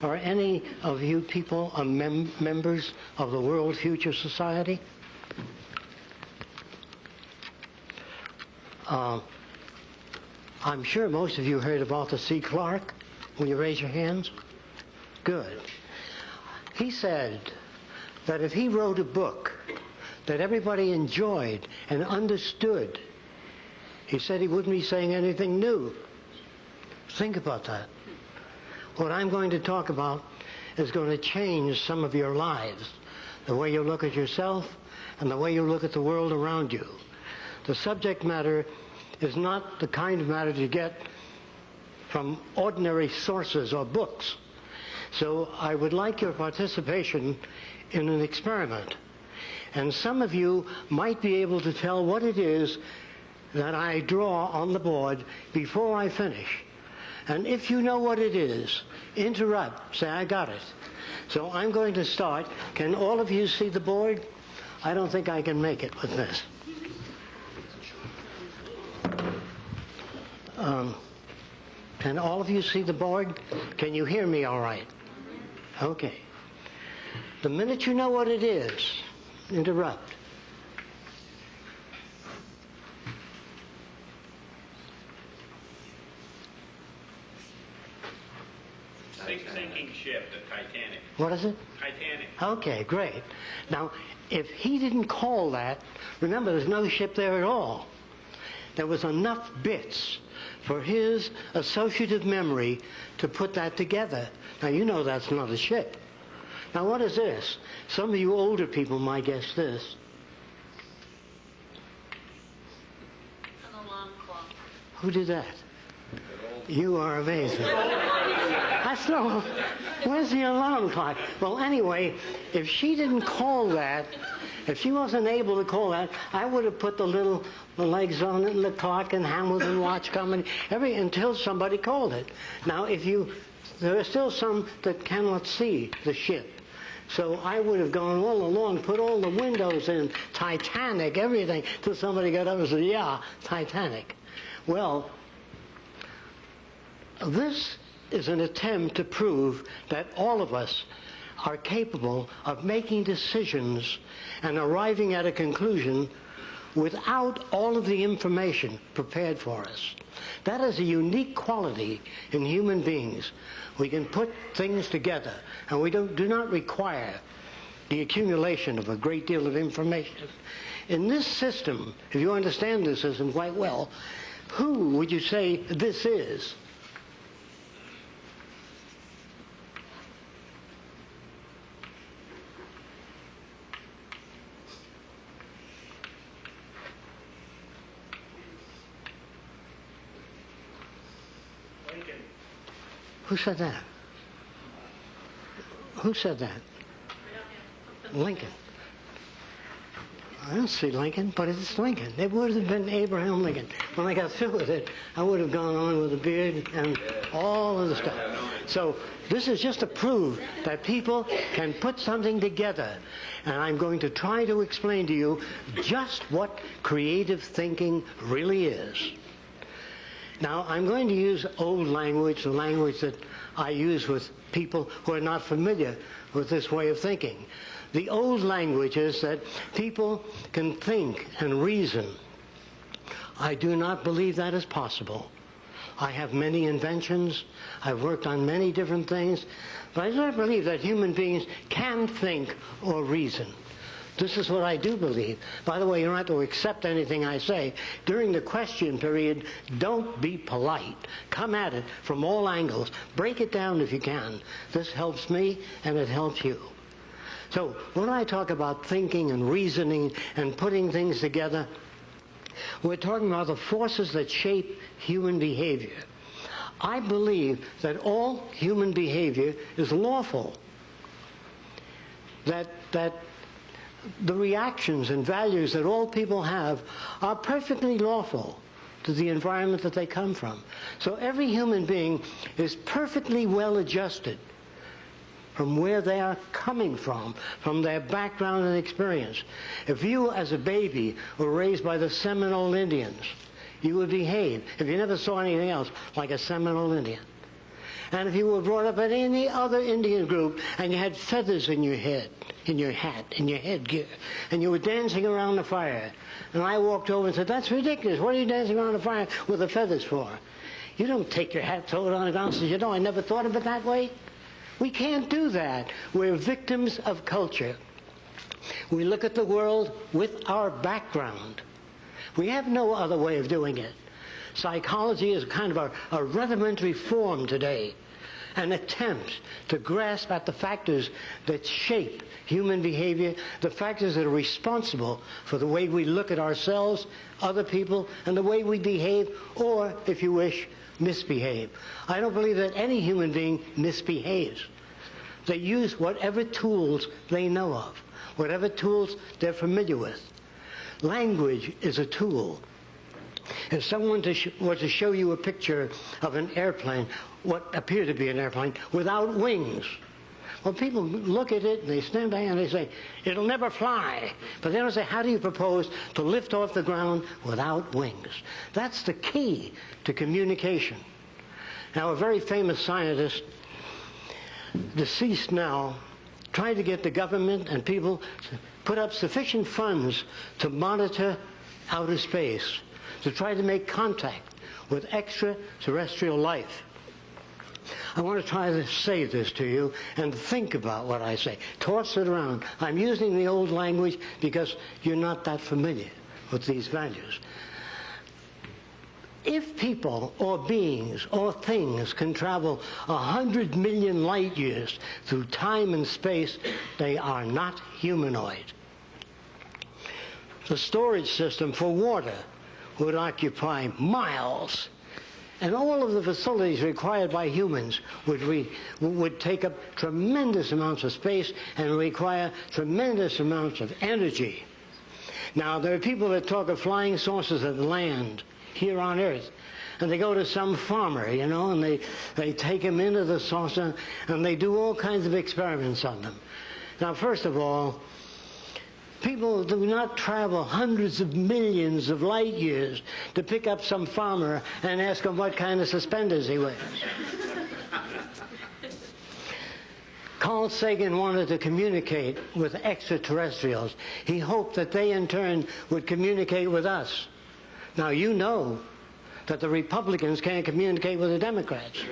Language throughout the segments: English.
Are any of you people mem- members of the World Future Society? Uh, I'm sure most of you heard of Arthur C. Clarke. Will you raise your hands? Good. He said that if he wrote a book that everybody enjoyed and understood, he said he wouldn't be saying anything new. Think about that. What I'm going to talk about is going to change some of your lives, the way you look at yourself and the way you look at the world around you. The subject matter is not the kind of matter you get from ordinary sources or books. So I would like your participation in an experiment. And some of you might be able to tell what it is that I draw on the board before I finish. And if you know what it is, interrupt. Say, I got it. So I'm going to start. Can all of you see the board? I don't think I can make it with this. Um, can all of you see the board? Can you hear me all right? Okay. The minute you know what it is, interrupt. Sinking ship, the Titanic. What is it? Titanic. Okay, great. Now, if he didn't call that, remember there's no ship there at all. There was enough bits for his associative memory to put that together. Now, you know that's not a ship. Now, what is this? Some of you older people might guess this. An alarm clock. Who did that? You are amazing. That's no. Where's the alarm clock? Well, anyway, if she didn't call that, if she wasn't able to call that, I would have put the little legs on it and the clock and Hamilton watch coming every until somebody called it. Now, if you, there are still some that cannot see the ship. So I would have gone all along, put all the windows in, Titanic, everything, till somebody got up and said, yeah, Titanic. Well, this is an attempt to prove that all of us are capable of making decisions and arriving at a conclusion without all of the information prepared for us. That is a unique quality in human beings. We can put things together and we don't, do not require the accumulation of a great deal of information. In this system, if you understand this system quite well, who would you say this is? Who said that? Who said that? Lincoln. I don't see Lincoln, but it's Lincoln. It would have been Abraham Lincoln. When I got through with it, I would have gone on with the beard and all of the stuff. So this is just to prove that people can put something together. And I'm going to try to explain to you just what creative thinking really is. Now, I'm going to use old language, the language that I use with people who are not familiar with this way of thinking. The old language is that people can think and reason. I do not believe that is possible. I have many inventions. I've worked on many different things. But I do not believe that human beings can think or reason. This is what I do believe. By the way, you don't have to accept anything I say. During the question period, don't be polite. Come at it from all angles. Break it down if you can. This helps me and it helps you. So when I talk about thinking and reasoning and putting things together, we're talking about the forces that shape human behavior. I believe that all human behavior is lawful. That, that the reactions and values that all people have are perfectly lawful to the environment that they come from. So every human being is perfectly well adjusted from where they are coming from, from their background and experience. If you, as a baby, were raised by the Seminole Indians, you would behave, if you never saw anything else, like a Seminole Indian. And if you were brought up in any other Indian group and you had feathers in your head, in your hat, in your headgear, and you were dancing around the fire, and I walked over and said, That's ridiculous. What are you dancing around the fire with the feathers for? You don't take your hat, throw it on the ground, and say, You know, I never thought of it that way. We can't do that. We're victims of culture. We look at the world with our background. We have no other way of doing it. Psychology is kind of a, a rudimentary form today, an attempt to grasp at the factors that shape human behavior, the factors that are responsible for the way we look at ourselves, other people, and the way we behave, or, if you wish, misbehave. I don't believe that any human being misbehaves. They use whatever tools they know of, whatever tools they're familiar with. Language is a tool. If someone to sh- were to show you a picture of an airplane, what appeared to be an airplane, without wings, well, people look at it and they stand back and they say, it'll never fly. But they don't say, how do you propose to lift off the ground without wings? That's the key to communication. Now, a very famous scientist, deceased now, tried to get the government and people to put up sufficient funds to monitor outer space, to try to make contact with extraterrestrial life. I want to try to say this to you and think about what I say. Toss it around. I'm using the old language because you're not that familiar with these values. If people or beings or things can travel a hundred million light years through time and space, they are not humanoid. The storage system for water would occupy miles and all of the facilities required by humans would, re, would take up tremendous amounts of space and require tremendous amounts of energy. Now, there are people that talk of flying saucers at land here on Earth. And they go to some farmer, you know, and they, they take him into the saucer and they do all kinds of experiments on them. Now, first of all, People do not travel hundreds of millions of light years to pick up some farmer and ask him what kind of suspenders he wears. Carl Sagan wanted to communicate with extraterrestrials. He hoped that they in turn would communicate with us. Now you know that the Republicans can't communicate with the Democrats.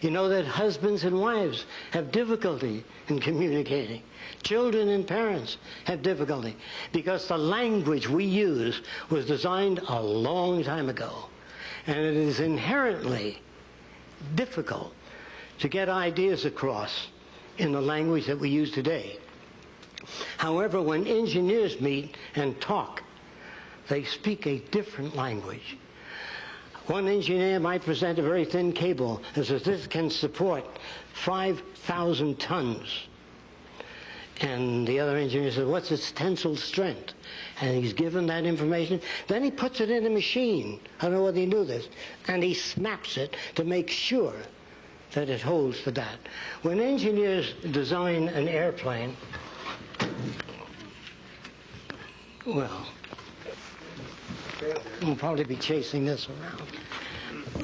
You know that husbands and wives have difficulty in communicating. Children and parents have difficulty because the language we use was designed a long time ago. And it is inherently difficult to get ideas across in the language that we use today. However, when engineers meet and talk, they speak a different language. One engineer might present a very thin cable and says this can support 5,000 tons. And the other engineer says, what's its tensile strength? And he's given that information. Then he puts it in a machine. I don't know whether you knew this. And he snaps it to make sure that it holds for that. When engineers design an airplane, well, we'll probably be chasing this around.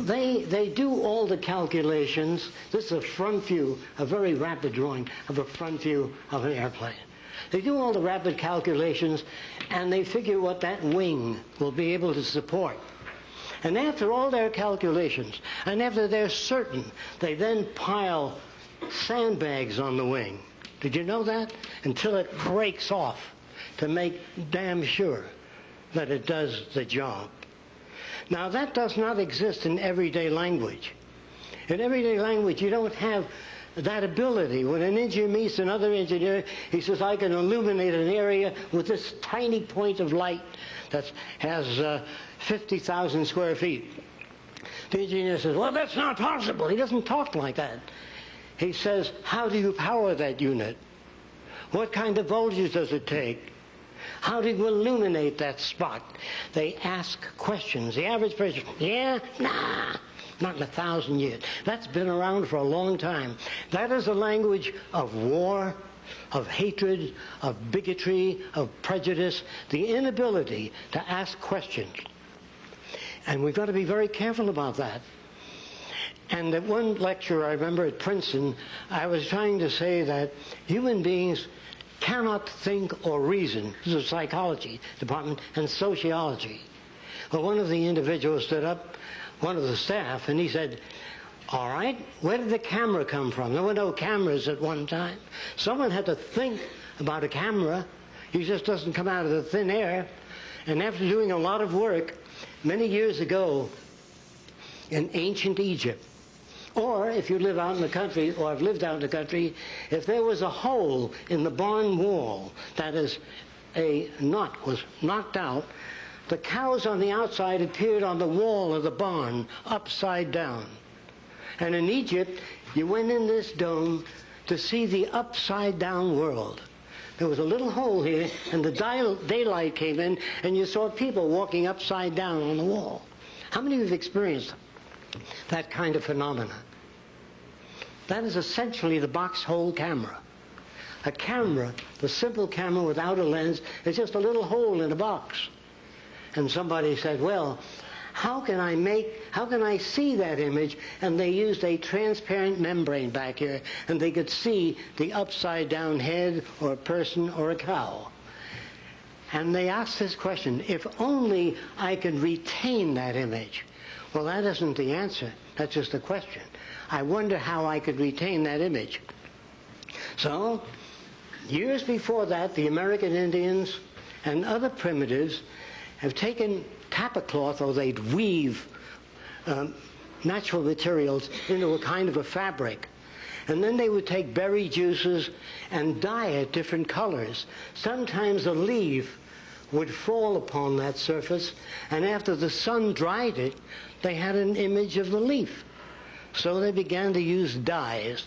They, they do all the calculations. This is a front view, a very rapid drawing of a front view of an airplane. They do all the rapid calculations and they figure what that wing will be able to support. And after all their calculations, and after they're certain, they then pile sandbags on the wing. Did you know that? Until it breaks off to make damn sure that it does the job. Now, that does not exist in everyday language. In everyday language, you don't have that ability. When an engineer meets another engineer, he says, I can illuminate an area with this tiny point of light that has uh, 50,000 square feet. The engineer says, Well, that's not possible. He doesn't talk like that. He says, How do you power that unit? What kind of voltage does it take? How do you illuminate that spot? They ask questions. The average person, yeah, nah, not in a thousand years. That's been around for a long time. That is a language of war, of hatred, of bigotry, of prejudice, the inability to ask questions. And we've got to be very careful about that. And at one lecture I remember at Princeton, I was trying to say that human beings cannot think or reason. This is a psychology department and sociology. Well, one of the individuals stood up, one of the staff, and he said, all right, where did the camera come from? There were no cameras at one time. Someone had to think about a camera. It just doesn't come out of the thin air. And after doing a lot of work, many years ago in ancient Egypt, or if you live out in the country, or have lived out in the country, if there was a hole in the barn wall, that is, a knot was knocked out, the cows on the outside appeared on the wall of the barn upside down. And in Egypt, you went in this dome to see the upside down world. There was a little hole here, and the daylight came in, and you saw people walking upside down on the wall. How many of you have experienced that kind of phenomena? That is essentially the box hole camera. A camera, the simple camera without a lens, is just a little hole in a box. And somebody said, well, how can I make, how can I see that image? And they used a transparent membrane back here, and they could see the upside down head or a person or a cow. And they asked this question, if only I could retain that image. Well, that isn't the answer. That's just a question. I wonder how I could retain that image. So, years before that, the American Indians and other primitives have taken tapa cloth, or they'd weave um, natural materials into a kind of a fabric. And then they would take berry juices and dye it different colors. Sometimes a leaf would fall upon that surface, and after the sun dried it, they had an image of the leaf. So they began to use dyes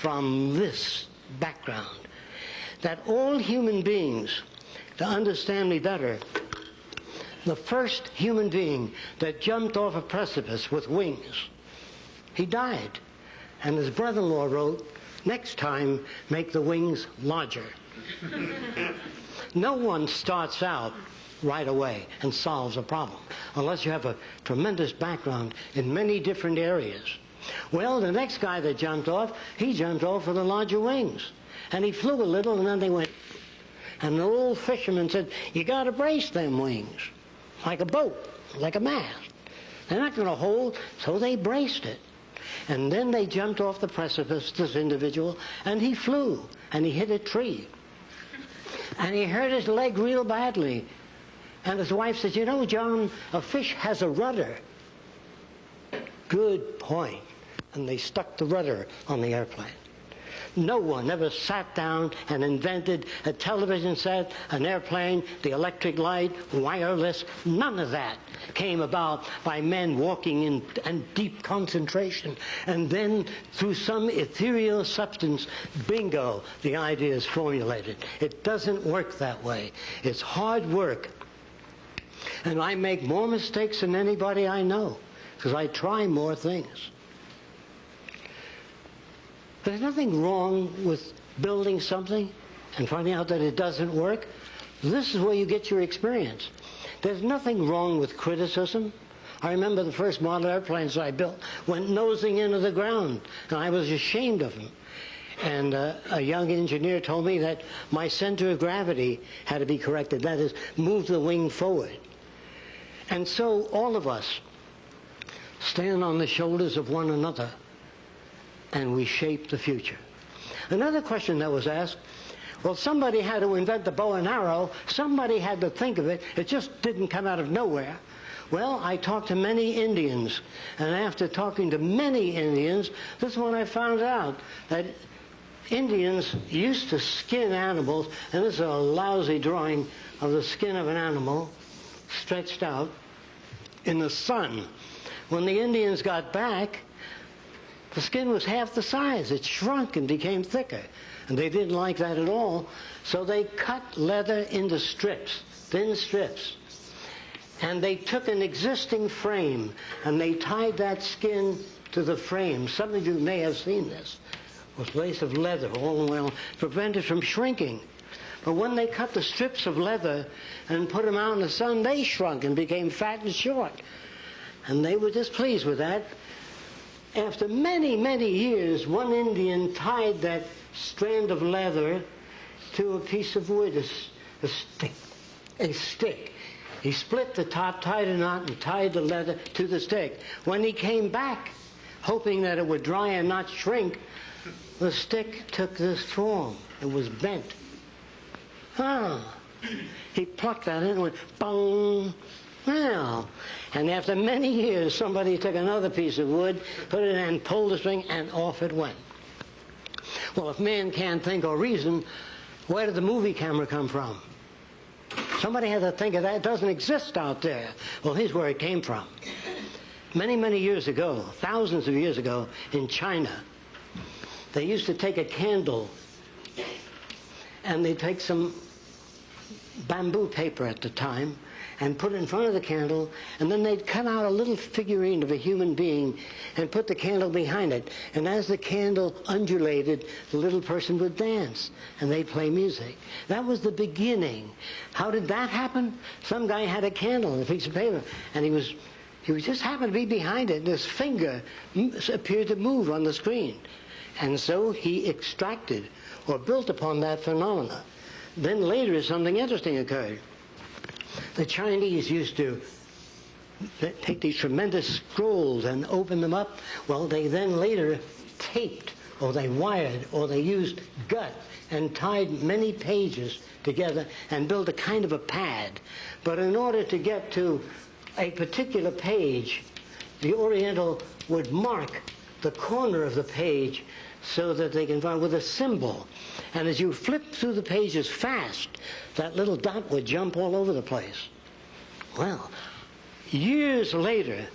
from this background. That all human beings, to understand me better, the first human being that jumped off a precipice with wings, he died. And his brother-in-law wrote, next time, make the wings larger. no one starts out right away and solves a problem unless you have a tremendous background in many different areas. Well, the next guy that jumped off, he jumped off with the larger wings. And he flew a little and then they went. And the old fisherman said, you got to brace them wings like a boat, like a mast. They're not going to hold, so they braced it. And then they jumped off the precipice, this individual, and he flew, and he hit a tree. And he hurt his leg real badly. And his wife said, You know, John, a fish has a rudder. Good point. And they stuck the rudder on the airplane. No one ever sat down and invented a television set, an airplane, the electric light, wireless. None of that came about by men walking in, in deep concentration. And then, through some ethereal substance, bingo, the idea is formulated. It doesn't work that way. It's hard work. And I make more mistakes than anybody I know because I try more things. There's nothing wrong with building something and finding out that it doesn't work. This is where you get your experience. There's nothing wrong with criticism. I remember the first model airplanes I built went nosing into the ground, and I was ashamed of them. And uh, a young engineer told me that my center of gravity had to be corrected. That is, move the wing forward. And so all of us stand on the shoulders of one another and we shape the future. Another question that was asked well, somebody had to invent the bow and arrow, somebody had to think of it, it just didn't come out of nowhere. Well, I talked to many Indians, and after talking to many Indians, this is when I found out that Indians used to skin animals, and this is a lousy drawing of the skin of an animal stretched out in the sun. When the Indians got back, the skin was half the size. It shrunk and became thicker. And they didn't like that at all. So they cut leather into strips, thin strips. And they took an existing frame and they tied that skin to the frame. Some of you may have seen this. With lace of leather all the way on, prevented from shrinking. But when they cut the strips of leather and put them out in the sun, they shrunk and became fat and short. And they were displeased with that. after many, many years, one Indian tied that strand of leather to a piece of wood, a, a stick. A stick. He split the top, tied a knot, and tied the leather to the stick. When he came back, hoping that it would dry and not shrink, the stick took this form. It was bent. Ah. He plucked that in and went, bong. Well, and after many years, somebody took another piece of wood, put it in, pulled the string, and off it went. Well, if man can't think or reason, where did the movie camera come from? Somebody had to think of that. It doesn't exist out there. Well, here's where it came from. Many, many years ago, thousands of years ago, in China, they used to take a candle and they'd take some bamboo paper at the time and put it in front of the candle, and then they'd cut out a little figurine of a human being and put the candle behind it. And as the candle undulated, the little person would dance and they'd play music. That was the beginning. How did that happen? Some guy had a candle and a piece of paper, and he was he was just happened to be behind it, and his finger appeared to move on the screen. And so he extracted or built upon that phenomena. Then later, something interesting occurred. The Chinese used to take these tremendous scrolls and open them up. Well, they then later taped, or they wired, or they used gut and tied many pages together and built a kind of a pad. But in order to get to a particular page, the Oriental would mark the corner of the page so that they can find with a symbol. And as you flip through the pages fast, that little dot would jump all over the place. Well, years later,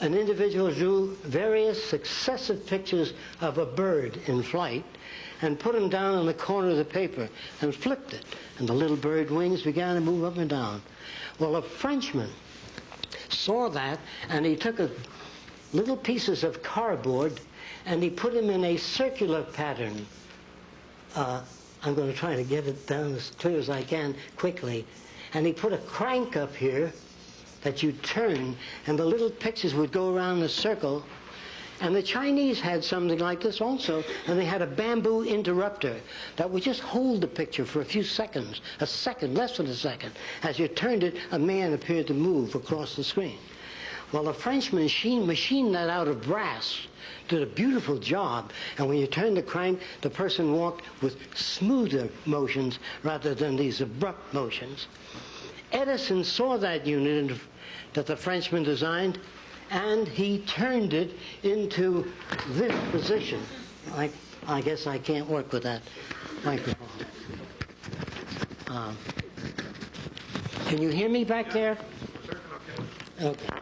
an individual drew various successive pictures of a bird in flight and put them down on the corner of the paper and flipped it. And the little bird wings began to move up and down. Well, a Frenchman saw that and he took a, little pieces of cardboard and he put them in a circular pattern. Uh, I'm going to try to get it down as clear as I can quickly. And he put a crank up here that you turn, and the little pictures would go around a circle. And the Chinese had something like this also, and they had a bamboo interrupter that would just hold the picture for a few seconds, a second, less than a second. As you turned it, a man appeared to move across the screen. Well, the Frenchman machine, machined that out of brass, did a beautiful job, and when you turned the crank, the person walked with smoother motions rather than these abrupt motions. Edison saw that unit that the Frenchman designed, and he turned it into this position. I, I guess I can't work with that microphone. Um, can you hear me back there? Okay.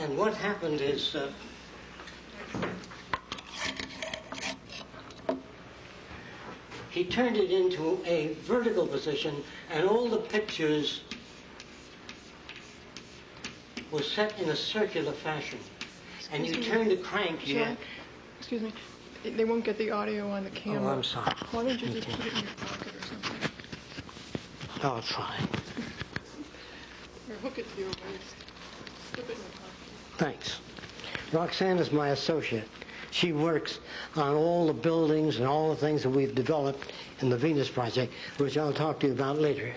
And what happened is uh, he turned it into a vertical position, and all the pictures were set in a circular fashion. And you me. turn the crank here. Sorry. Excuse me. They won't get the audio on the camera. Oh, I'm sorry. Why don't you just put it in your pocket or something? I'll try. Or hook it to your waist. Slip it in your pocket. Thanks. Roxanne is my associate. She works on all the buildings and all the things that we've developed in the Venus Project, which I'll talk to you about later.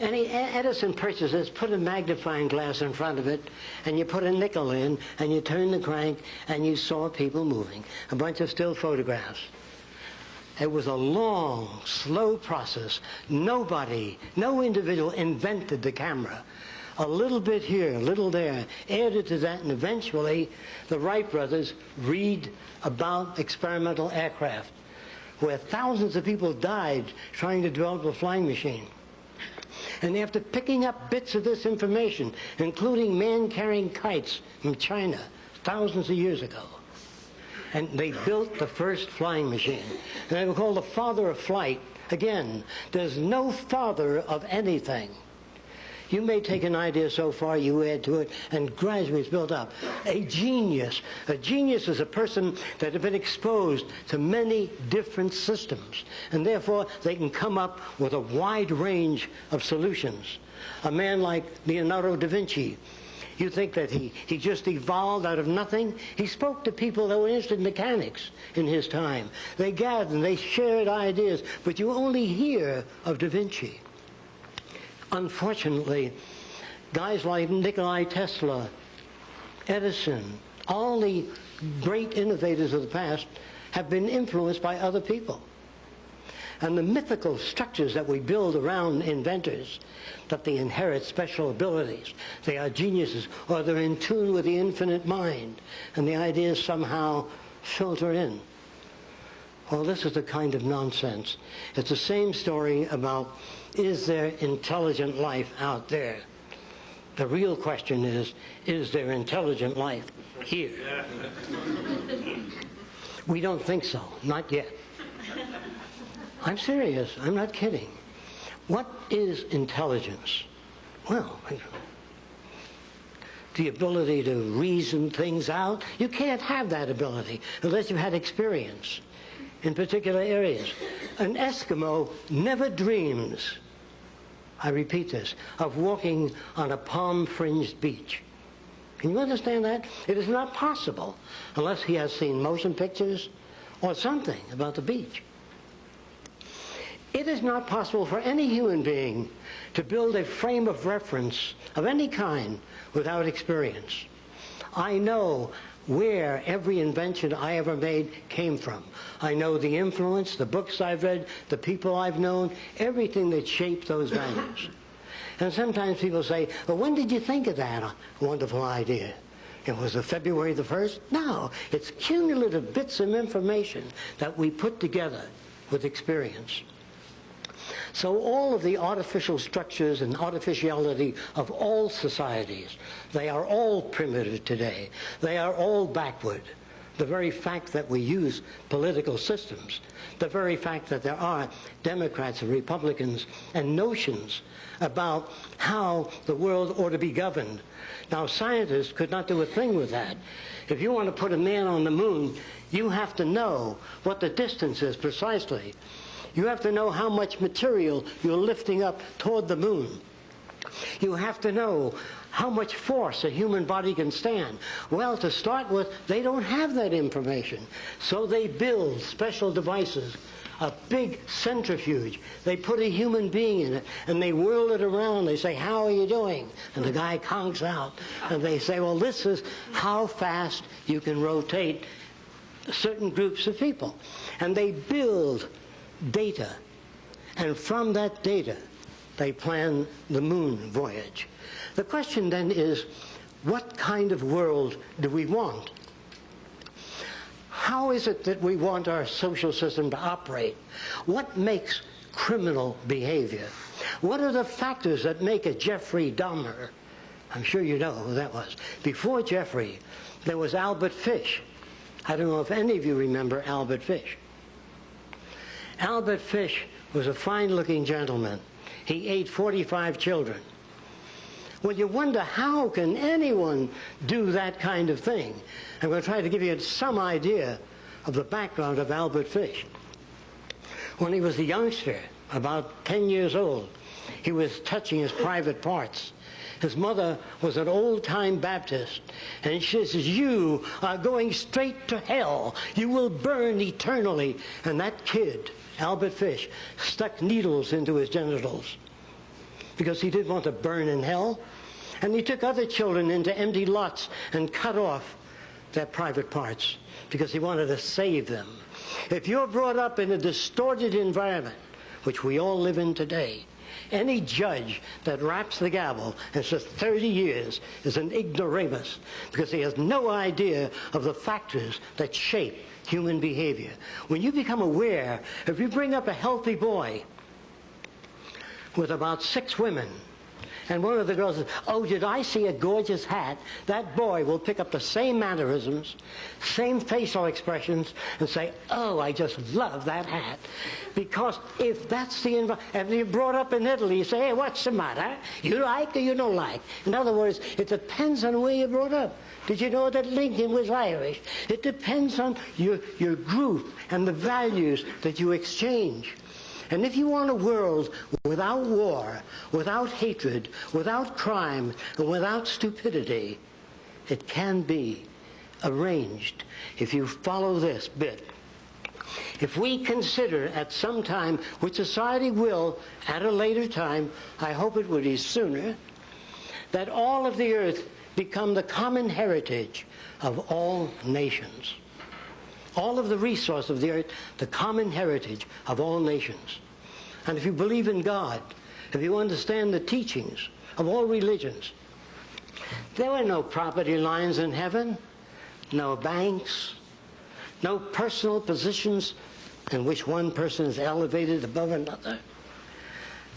And Edison purchased this, put a magnifying glass in front of it, and you put a nickel in, and you turn the crank, and you saw people moving. A bunch of still photographs. It was a long, slow process. Nobody, no individual invented the camera. A little bit here, a little there, added to that, and eventually the Wright brothers read about experimental aircraft, where thousands of people died trying to develop a flying machine. And after picking up bits of this information, including man carrying kites from China thousands of years ago, and they built the first flying machine. And they were called the father of flight. Again, there's no father of anything. You may take an idea so far, you add to it, and gradually it's built up. A genius. A genius is a person that has been exposed to many different systems, and therefore they can come up with a wide range of solutions. A man like Leonardo da Vinci, You think that he, he just evolved out of nothing? He spoke to people that were interested in mechanics in his time. They gathered and they shared ideas, but you only hear of Da Vinci. Unfortunately, guys like Nikolai Tesla, Edison, all the great innovators of the past have been influenced by other people. And the mythical structures that we build around inventors, that they inherit special abilities, they are geniuses, or they're in tune with the infinite mind, and the ideas somehow filter in. Well, this is the kind of nonsense. It's the same story about is there intelligent life out there? The real question is is there intelligent life here? We don't think so, not yet. I'm serious, I'm not kidding. What is intelligence? Well, the ability to reason things out. You can't have that ability unless you've had experience in particular areas. An Eskimo never dreams, I repeat this, of walking on a palm fringed beach. Can you understand that? It is not possible unless he has seen motion pictures or something about the beach. It is not possible for any human being to build a frame of reference of any kind without experience. I know where every invention I ever made came from. I know the influence, the books I've read, the people I've known, everything that shaped those values. And sometimes people say, well, when did you think of that wonderful idea? It was a February the 1st? No, it's cumulative bits of information that we put together with experience. So all of the artificial structures and artificiality of all societies, they are all primitive today. They are all backward. The very fact that we use political systems, the very fact that there are Democrats and Republicans and notions about how the world ought to be governed. Now, scientists could not do a thing with that. If you want to put a man on the moon, you have to know what the distance is precisely. You have to know how much material you're lifting up toward the moon. You have to know how much force a human body can stand. Well, to start with, they don't have that information. So they build special devices, a big centrifuge. They put a human being in it and they whirl it around. They say, How are you doing? And the guy conks out. And they say, Well, this is how fast you can rotate certain groups of people. And they build data. And from that data, they plan the moon voyage. The question then is, what kind of world do we want? How is it that we want our social system to operate? What makes criminal behavior? What are the factors that make a Jeffrey Dahmer? I'm sure you know who that was. Before Jeffrey, there was Albert Fish. I don't know if any of you remember Albert Fish. Albert Fish was a fine looking gentleman. He ate 45 children. Well, you wonder how can anyone do that kind of thing? I'm going to try to give you some idea of the background of Albert Fish. When he was a youngster, about 10 years old, he was touching his private parts. His mother was an old-time Baptist, and she says, you are going straight to hell. You will burn eternally. And that kid, Albert Fish, stuck needles into his genitals because he didn't want to burn in hell. And he took other children into empty lots and cut off their private parts because he wanted to save them. If you're brought up in a distorted environment, which we all live in today, any judge that raps the gavel and says 30 years is an ignoramus because he has no idea of the factors that shape human behavior. When you become aware, if you bring up a healthy boy with about six women, and one of the girls says, Oh, did I see a gorgeous hat? That boy will pick up the same mannerisms, same facial expressions, and say, Oh, I just love that hat. Because if that's the environment, you're brought up in Italy, you say, Hey, what's the matter? You like or you don't like? In other words, it depends on where you're brought up. Did you know that Lincoln was Irish? It depends on your, your group and the values that you exchange. And if you want a world without war, without hatred, without crime, and without stupidity, it can be arranged if you follow this bit. If we consider at some time, which society will at a later time, I hope it would be sooner, that all of the earth become the common heritage of all nations. All of the resource of the earth, the common heritage of all nations. And if you believe in God, if you understand the teachings of all religions, there were no property lines in heaven, no banks, no personal positions in which one person is elevated above another.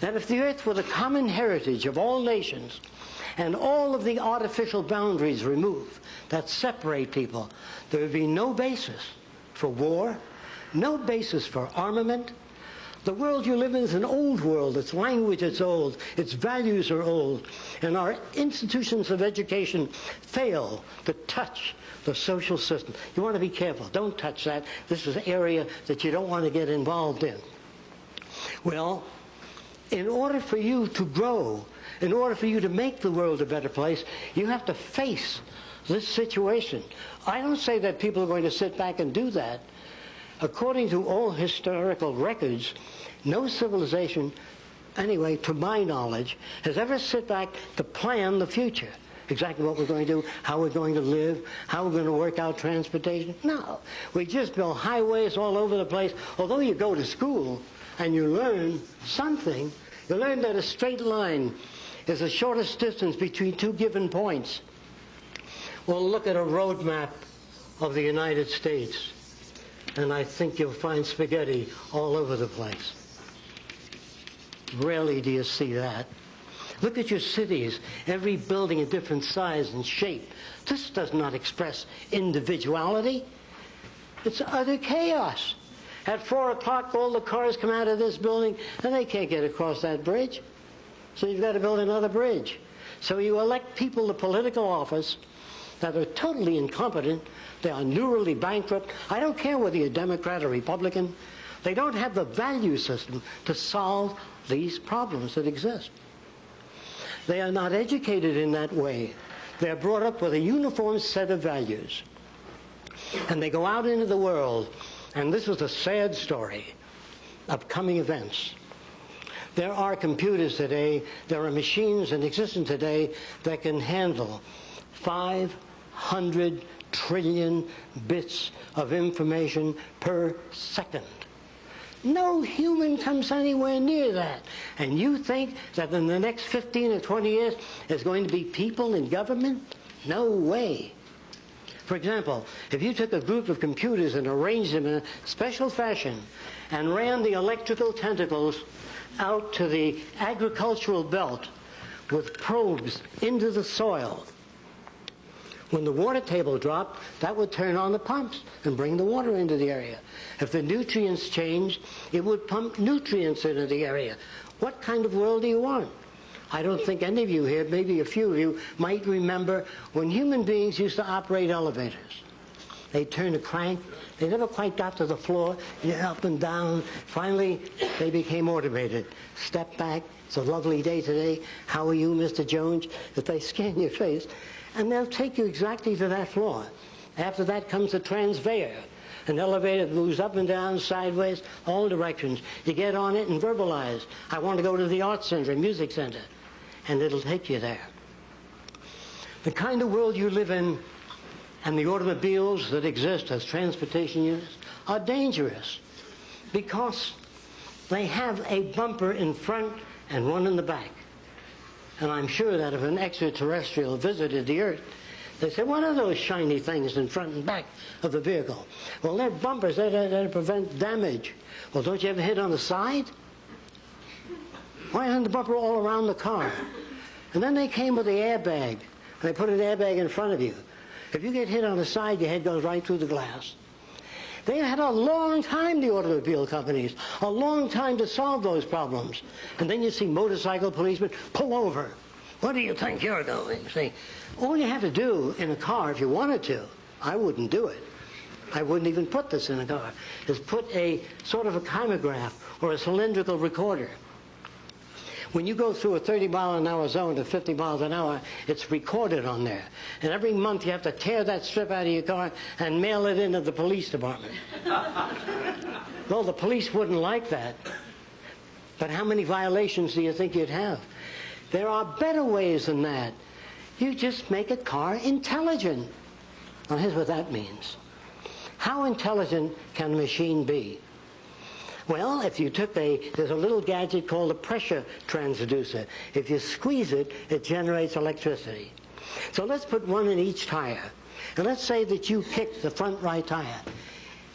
That if the earth were the common heritage of all nations and all of the artificial boundaries removed that separate people, there would be no basis for war, no basis for armament. The world you live in is an old world. Its language is old. Its values are old. And our institutions of education fail to touch the social system. You want to be careful. Don't touch that. This is an area that you don't want to get involved in. Well, in order for you to grow, in order for you to make the world a better place, you have to face this situation. I don't say that people are going to sit back and do that. According to all historical records, no civilization, anyway, to my knowledge, has ever sit back to plan the future. Exactly what we're going to do, how we're going to live, how we're going to work out transportation. No. We just build highways all over the place. Although you go to school and you learn something, you learn that a straight line is the shortest distance between two given points. Well, look at a road map of the United States, and I think you'll find spaghetti all over the place. Rarely do you see that. Look at your cities, every building a different size and shape. This does not express individuality. It's utter chaos. At 4 o'clock, all the cars come out of this building, and they can't get across that bridge. So you've got to build another bridge. So you elect people to political office that are totally incompetent. They are neurally bankrupt. I don't care whether you're Democrat or Republican. They don't have the value system to solve these problems that exist. They are not educated in that way. They're brought up with a uniform set of values. And they go out into the world, and this is a sad story of coming events. There are computers today, there are machines in existence today that can handle 500 trillion bits of information per second. No human comes anywhere near that. And you think that in the next 15 or 20 years there's going to be people in government? No way. For example, if you took a group of computers and arranged them in a special fashion and ran the electrical tentacles out to the agricultural belt with probes into the soil, when the water table dropped, that would turn on the pumps and bring the water into the area. If the nutrients changed, it would pump nutrients into the area. What kind of world do you want? I don't think any of you here, maybe a few of you, might remember when human beings used to operate elevators. They turned a crank. They never quite got to the floor. Up and down. Finally, they became automated. Step back. It's a lovely day today. How are you, Mr. Jones? If they scan your face, and they'll take you exactly to that floor. After that comes the transveyor. An elevator that moves up and down, sideways, all directions. You get on it and verbalize. I want to go to the art center, music center. And it'll take you there. The kind of world you live in and the automobiles that exist as transportation units are dangerous because they have a bumper in front and one in the back. And I'm sure that if an extraterrestrial visited the Earth, they say, what are those shiny things in front and back of the vehicle? Well, they're bumpers. They they prevent damage. Well, don't you ever hit on the side? Why isn't the bumper all around the car? And then they came with the airbag. And they put an airbag in front of you. If you get hit on the side, your head goes right through the glass. They had a long time, the automobile companies, a long time to solve those problems. And then you see motorcycle policemen pull over. What do you think you're doing? See, all you have to do in a car, if you wanted to, I wouldn't do it, I wouldn't even put this in a car, is put a sort of a kymograph or a cylindrical recorder. When you go through a 30 mile an hour zone to 50 miles an hour, it's recorded on there. And every month you have to tear that strip out of your car and mail it into the police department. well, the police wouldn't like that. But how many violations do you think you'd have? There are better ways than that. You just make a car intelligent. Now, here's what that means. How intelligent can a machine be? Well, if you took a, there's a little gadget called a pressure transducer. If you squeeze it, it generates electricity. So let's put one in each tire. And let's say that you kick the front right tire.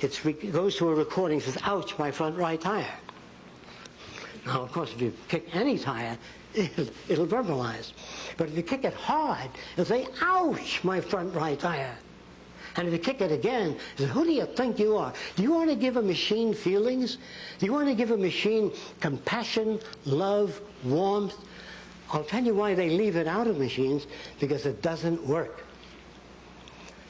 It goes to a recording, says, ouch, my front right tire. Now, of course, if you kick any tire, it'll, it'll verbalize. But if you kick it hard, it'll say, ouch, my front right tire. And if you kick it again, who do you think you are? Do you want to give a machine feelings? Do you want to give a machine compassion, love, warmth? I'll tell you why they leave it out of machines, because it doesn't work.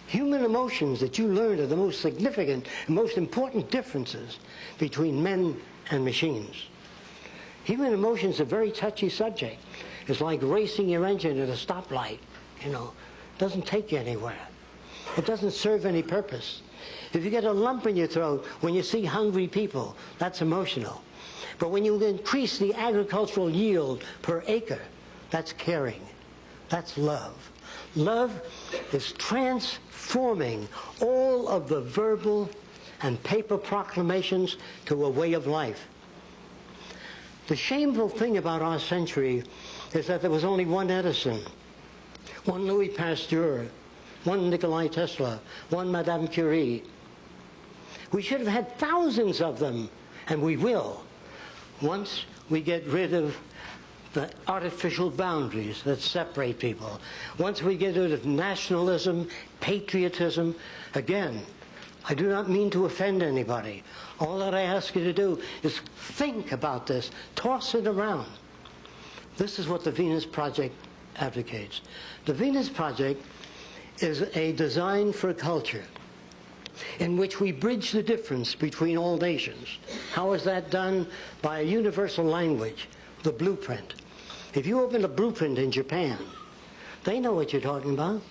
Human emotions that you learn are the most significant and most important differences between men and machines. Human emotions are a very touchy subject. It's like racing your engine at a stoplight, you know. It doesn't take you anywhere. It doesn't serve any purpose. If you get a lump in your throat when you see hungry people, that's emotional. But when you increase the agricultural yield per acre, that's caring. That's love. Love is transforming all of the verbal and paper proclamations to a way of life. The shameful thing about our century is that there was only one Edison, one Louis Pasteur, one Nikolai Tesla, one Madame Curie. We should have had thousands of them, and we will, once we get rid of the artificial boundaries that separate people. Once we get rid of nationalism, patriotism, again, I do not mean to offend anybody. All that I ask you to do is think about this, toss it around. This is what the Venus Project advocates. The Venus Project is a design for a culture in which we bridge the difference between all nations. How is that done? By a universal language, the blueprint. If you open a blueprint in Japan, they know what you're talking about.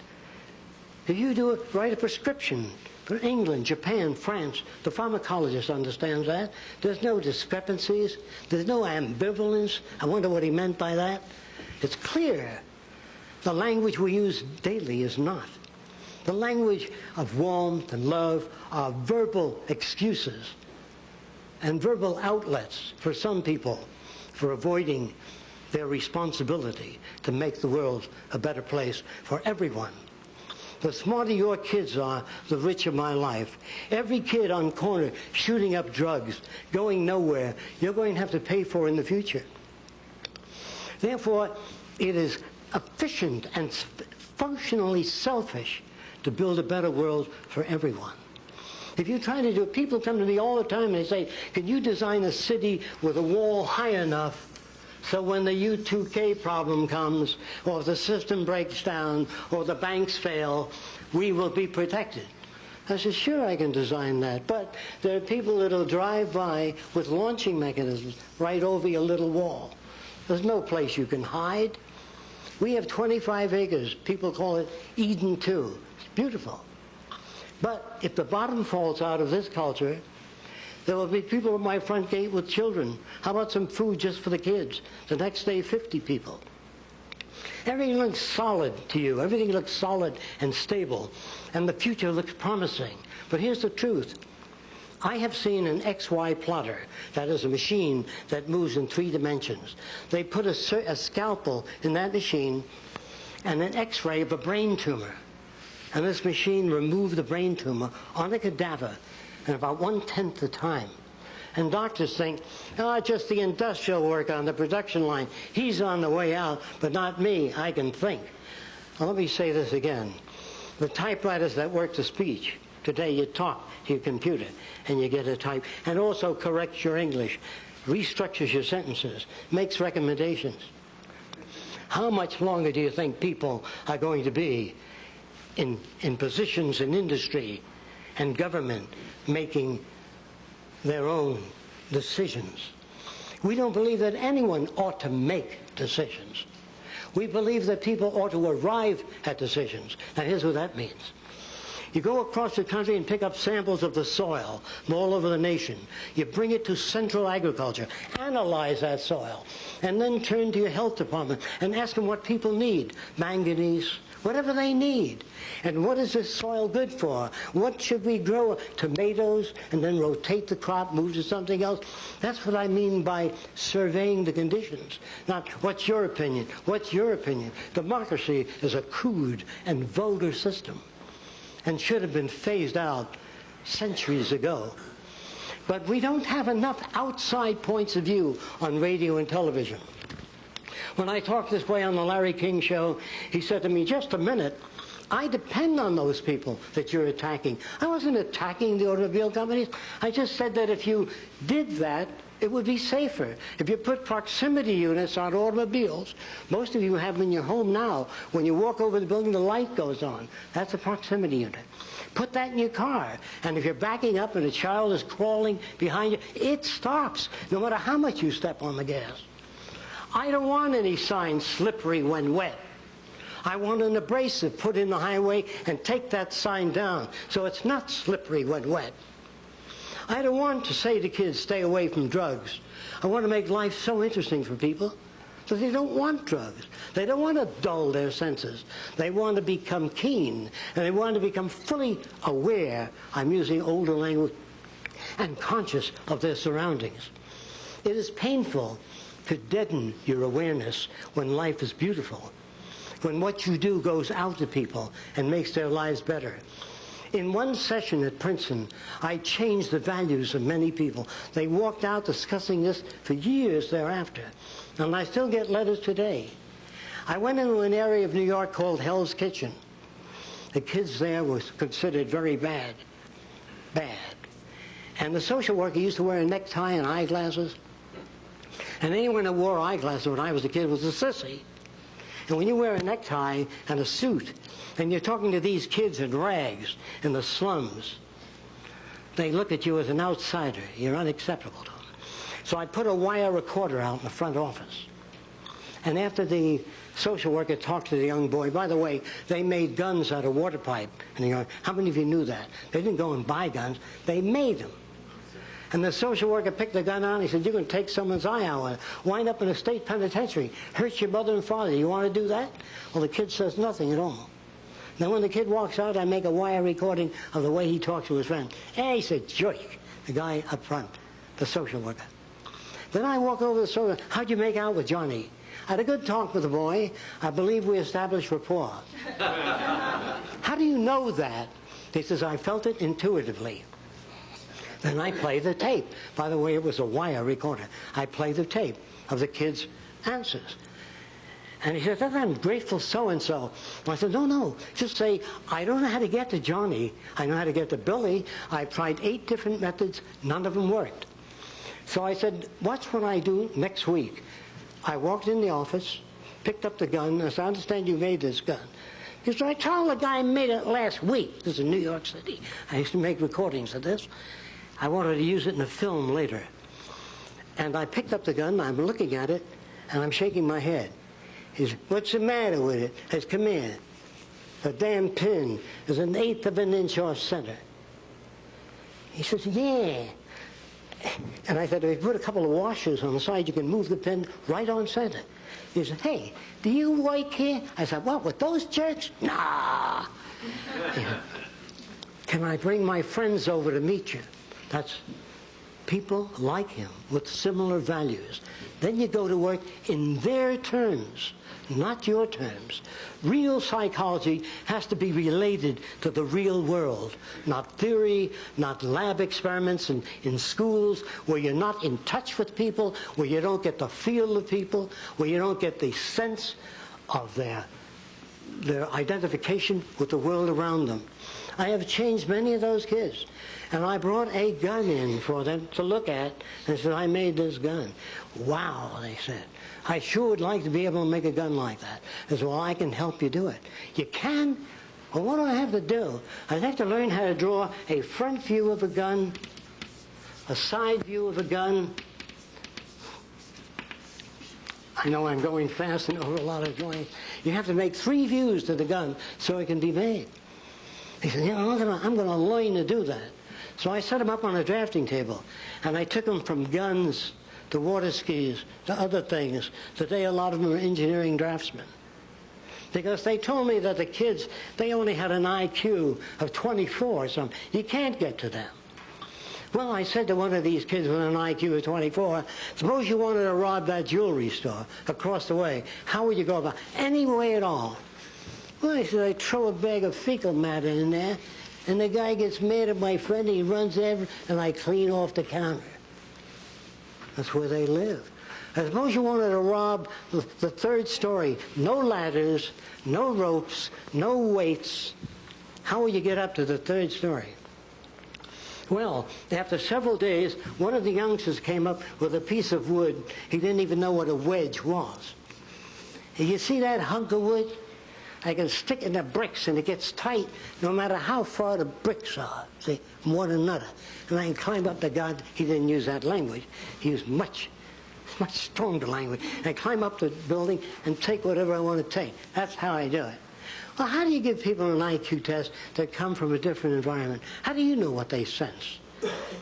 If you do it, write a prescription for England, Japan, France, the pharmacologist understands that. There's no discrepancies. There's no ambivalence. I wonder what he meant by that. It's clear. The language we use daily is not. The language of warmth and love are verbal excuses and verbal outlets for some people for avoiding their responsibility to make the world a better place for everyone. The smarter your kids are, the richer my life. Every kid on corner shooting up drugs, going nowhere, you're going to have to pay for in the future. Therefore, it is efficient and functionally selfish to build a better world for everyone. If you try to do it, people come to me all the time and they say, can you design a city with a wall high enough so when the U2K problem comes, or the system breaks down, or the banks fail, we will be protected. I said, sure, I can design that. But there are people that will drive by with launching mechanisms right over your little wall. There's no place you can hide. We have 25 acres. People call it Eden 2. It's beautiful. But if the bottom falls out of this culture, there will be people at my front gate with children. How about some food just for the kids? The next day, 50 people. Everything looks solid to you. Everything looks solid and stable. And the future looks promising. But here's the truth. I have seen an XY plotter, that is a machine that moves in three dimensions. They put a, a scalpel in that machine and an x-ray of a brain tumor. And this machine removed the brain tumor on a cadaver in about one-tenth the time. And doctors think, oh, just the industrial work on the production line. He's on the way out, but not me. I can think. Now, let me say this again. The typewriters that work the speech, today you talk to your computer and you get a type, and also corrects your English, restructures your sentences, makes recommendations. How much longer do you think people are going to be in, in positions in industry and government making their own decisions. We don't believe that anyone ought to make decisions. We believe that people ought to arrive at decisions. Now, here's what that means. You go across the country and pick up samples of the soil from all over the nation. You bring it to Central Agriculture, analyze that soil, and then turn to your health department and ask them what people need manganese, whatever they need. And what is this soil good for? What should we grow? Tomatoes, and then rotate the crop, move to something else. That's what I mean by surveying the conditions. Not what's your opinion? What's your opinion? Democracy is a crude and vulgar system and should have been phased out centuries ago. But we don't have enough outside points of view on radio and television. When I talked this way on the Larry King show, he said to me, just a minute, I depend on those people that you're attacking. I wasn't attacking the automobile companies. I just said that if you did that, it would be safer. If you put proximity units on automobiles, most of you have them in your home now. When you walk over the building, the light goes on. That's a proximity unit. Put that in your car. And if you're backing up and a child is crawling behind you, it stops, no matter how much you step on the gas. I don't want any sign slippery when wet. I want an abrasive put in the highway and take that sign down so it's not slippery when wet. I don't want to say to kids, stay away from drugs. I want to make life so interesting for people that they don't want drugs. They don't want to dull their senses. They want to become keen and they want to become fully aware, I'm using older language, and conscious of their surroundings. It is painful to deaden your awareness when life is beautiful, when what you do goes out to people and makes their lives better. In one session at Princeton, I changed the values of many people. They walked out discussing this for years thereafter. And I still get letters today. I went into an area of New York called Hell's Kitchen. The kids there were considered very bad. Bad. And the social worker used to wear a necktie and eyeglasses. And anyone that wore eyeglasses when I was a kid was a sissy. And when you wear a necktie and a suit, and you're talking to these kids in rags in the slums, they look at you as an outsider. You're unacceptable to them. So I put a wire recorder out in the front office. And after the social worker talked to the young boy, by the way, they made guns out of water pipe. And you go, how many of you knew that? They didn't go and buy guns. They made them. And the social worker picked the gun out he said, you're going to take someone's eye out, and wind up in a state penitentiary, hurt your mother and father. You want to do that? Well, the kid says nothing at all. Then when the kid walks out, I make a wire recording of the way he talks to his friend. Hey, he's a jerk, the guy up front, the social worker. Then I walk over to the social how'd you make out with Johnny? I had a good talk with the boy. I believe we established rapport. How do you know that? He says, I felt it intuitively. Then I play the tape. By the way, it was a wire recorder. I play the tape of the kid's answers. And he said, I'm grateful so-and-so. I said, no, no, just say, I don't know how to get to Johnny. I know how to get to Billy. I've tried eight different methods. None of them worked. So I said, watch what I do next week. I walked in the office, picked up the gun. I said, I understand you made this gun. He said, I told the guy I made it last week. This is in New York City. I used to make recordings of this. I wanted to use it in a film later. And I picked up the gun, I'm looking at it, and I'm shaking my head. He said, what's the matter with it? Said, come here. The damn pin is an eighth of an inch off center. He says, yeah. And I said, if you put a couple of washers on the side, you can move the pin right on center. He said, hey, do you work here? I said, what, with those jerks? Nah. Can I bring my friends over to meet you? That's people like him with similar values. Then you go to work in their terms, not your terms. Real psychology has to be related to the real world, not theory, not lab experiments in, in schools where you're not in touch with people, where you don't get the feel of people, where you don't get the sense of their, their identification with the world around them. I have changed many of those kids. And I brought a gun in for them to look at and said, I made this gun. Wow, they said. I sure would like to be able to make a gun like that. Said, well, I can help you do it. You can? Well, what do I have to do? I have to learn how to draw a front view of a gun, a side view of a gun. I know I'm going fast and over a lot of drawings. You have to make three views to the gun so it can be made. He said, you know, I'm I'm gonna learn to do that. So I set them up on a drafting table, and I took them from guns to water skis the other things. Today, a lot of them are engineering draftsmen. Because they told me that the kids, they only had an IQ of 24 or something. You can't get to them. Well, I said to one of these kids with an IQ of 24, suppose you wanted to rob that jewelry store across the way. How would you go about Any way at all. Well, I said, I throw a bag of fecal matter in there, and the guy gets mad at my friend, he runs over, and I clean off the counter. That's where they live. I suppose you wanted to rob the the third story. No ladders, no ropes, no weights. How will you get up to the third story? Well, after several days, one of the youngsters came up with a piece of wood. He didn't even know what a wedge was. You see that hunk of wood? I can stick in the bricks and it gets tight no matter how far the bricks are, see, from one another. And I can climb up the god. He didn't use that language. He used much, much stronger language. I climb up the building and take whatever I want to take. That's how I do it. Well, how do you give people an IQ test that come from a different environment? How do you know what they sense?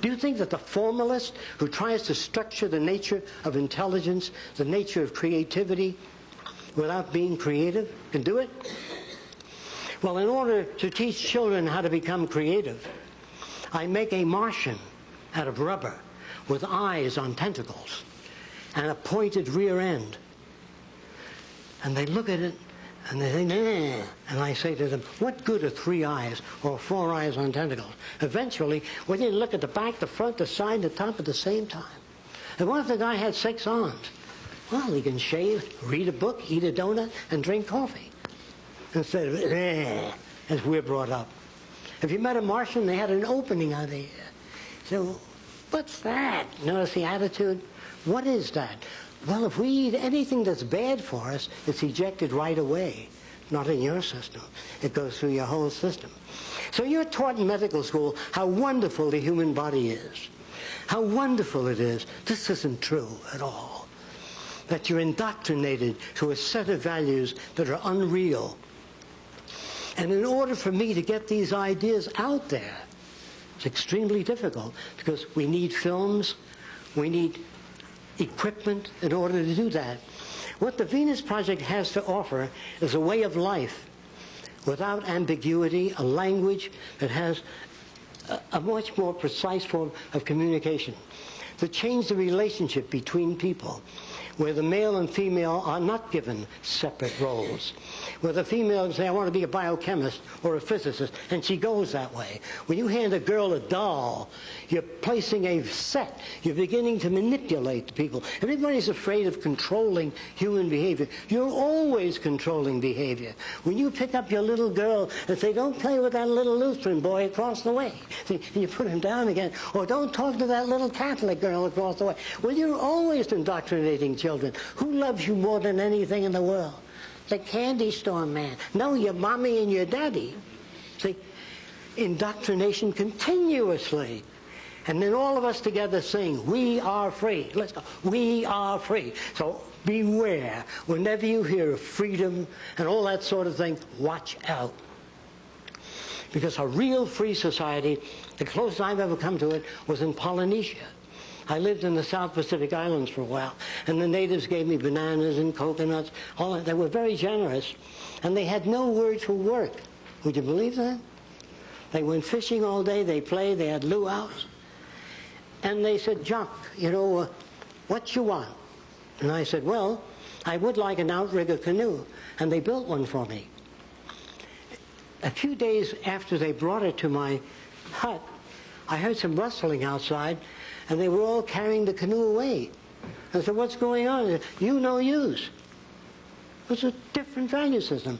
Do you think that the formalist who tries to structure the nature of intelligence, the nature of creativity, without being creative can do it? Well, in order to teach children how to become creative, I make a Martian out of rubber with eyes on tentacles and a pointed rear end. And they look at it and they think, nah. And I say to them, what good are three eyes or four eyes on tentacles? Eventually, when didn't look at the back, the front, the side, the top at the same time. And what if the guy had six arms? Well, he can shave, read a book, eat a donut, and drink coffee. Instead of, eh, as we're brought up. If you met a Martian, they had an opening on the. So, what's that? Notice the attitude? What is that? Well, if we eat anything that's bad for us, it's ejected right away. Not in your system. It goes through your whole system. So you're taught in medical school how wonderful the human body is. How wonderful it is. This isn't true at all. That you're indoctrinated to a set of values that are unreal. And in order for me to get these ideas out there, it's extremely difficult because we need films, we need equipment in order to do that. What the Venus Project has to offer is a way of life without ambiguity, a language that has a, much more precise form of communication to change the relationship between people where the male and female are not given separate roles. Where the female can say, I want to be a biochemist or a physicist, and she goes that way. When you hand a girl a doll, you're placing a set. You're beginning to manipulate the people. Everybody's afraid of controlling human behavior. You're always controlling behavior. When you pick up your little girl and say, don't play with that little Lutheran boy across the way, and you put him down again, or don't talk to that little Catholic girl across the way. Well, you're always indoctrinating children. Who loves you more than anything in the world? The candy store man. No, your mommy and your daddy. See, indoctrination continuously. And then all of us together sing, We are free. Let's go. We are free. So beware. Whenever you hear of freedom and all that sort of thing, watch out. Because a real free society, the closest I've ever come to it was in Polynesia. I lived in the South Pacific Islands for a while, and the natives gave me bananas and coconuts. All that. They were very generous, and they had no word for work. Would you believe that? They went fishing all day. They played. They had luau's, and they said, "Jacque, you know, uh, what you want?" And I said, "Well, I would like an outrigger canoe," and they built one for me. A few days after they brought it to my hut, I heard some rustling outside, and they were all carrying the canoe away. I said, what's going on? You no use. It was a different value system.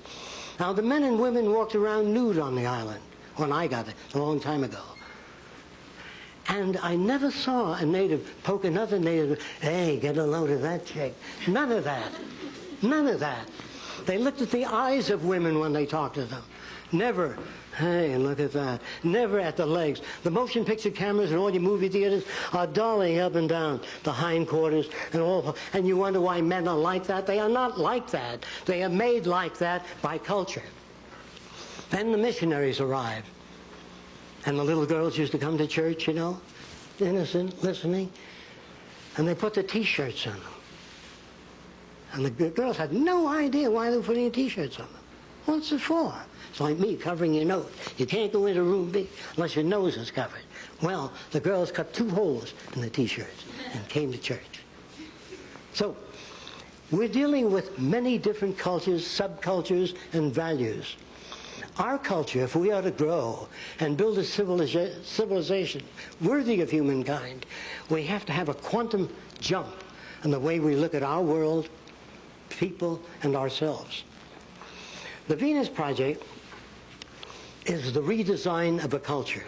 Now, the men and women walked around nude on the island when I got it a long time ago. And I never saw a native poke another native, hey, get a load of that chick. None of that. None of that. They looked at the eyes of women when they talked to them. Never, hey, and look at that. Never at the legs. The motion picture cameras in all your movie theaters are dollying up and down the hindquarters and all. And you wonder why men are like that? They are not like that. They are made like that by culture. Then the missionaries arrived. And the little girls used to come to church, you know, innocent, listening. And they put the T-shirts on them. And the girls had no idea why they were putting T-shirts on them. What's it for? It's like me covering your nose. You can't go into a room big unless your nose is covered. Well, the girls cut two holes in the T-shirts and came to church. So, we're dealing with many different cultures, subcultures, and values. Our culture, if we are to grow and build a civiliza- civilization worthy of humankind, we have to have a quantum jump in the way we look at our world, people, and ourselves. The Venus Project is the redesign of a culture